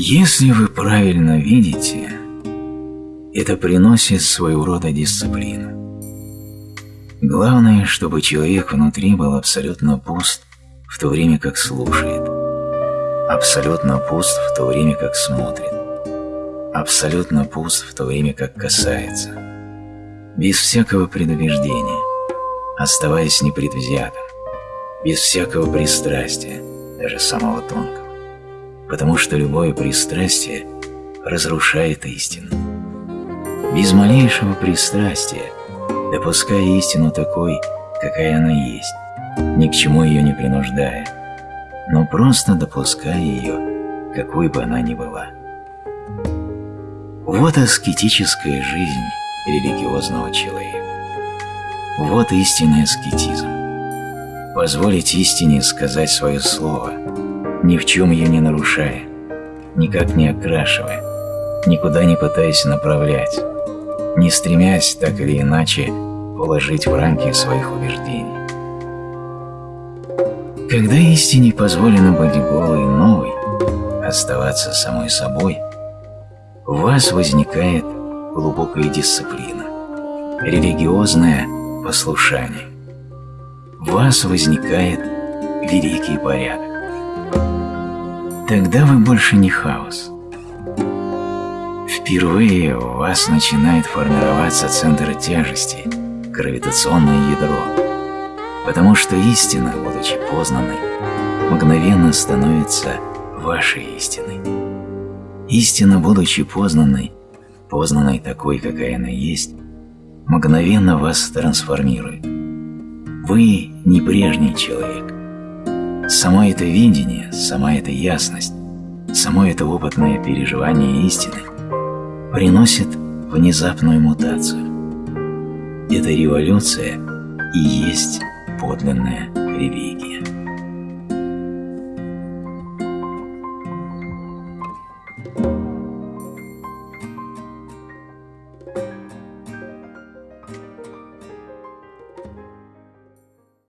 Если вы правильно видите, это приносит своего рода дисциплину. Главное, чтобы человек внутри был абсолютно пуст, в то время как слушает, абсолютно пуст в то время как смотрит, абсолютно пуст в то время как касается, без всякого предубеждения, оставаясь непредвзятым, без всякого пристрастия, даже самого тонкого потому что любое пристрастие разрушает истину. Без малейшего пристрастия, допуская истину такой, какая она есть, ни к чему ее не принуждая, но просто допуская ее, какой бы она ни была. Вот аскетическая жизнь религиозного человека. Вот истинный аскетизм. Позволить истине сказать свое слово – ни в чем ее не нарушая, никак не окрашивая, никуда не пытаясь направлять, не стремясь так или иначе уложить в рамки своих убеждений. Когда истине позволено быть голой и новой, оставаться самой собой, у вас возникает глубокая дисциплина, религиозное послушание. В вас возникает великий порядок. Тогда вы больше не хаос. Впервые у вас начинает формироваться центр тяжести, гравитационное ядро, потому что истина, будучи познанной, мгновенно становится вашей истиной. Истина, будучи познанной, познанной такой, какая она есть, мгновенно вас трансформирует. Вы не прежний человек, Само это видение, сама эта ясность, само это опытное переживание истины приносит внезапную мутацию. Эта революция и есть подлинная религия.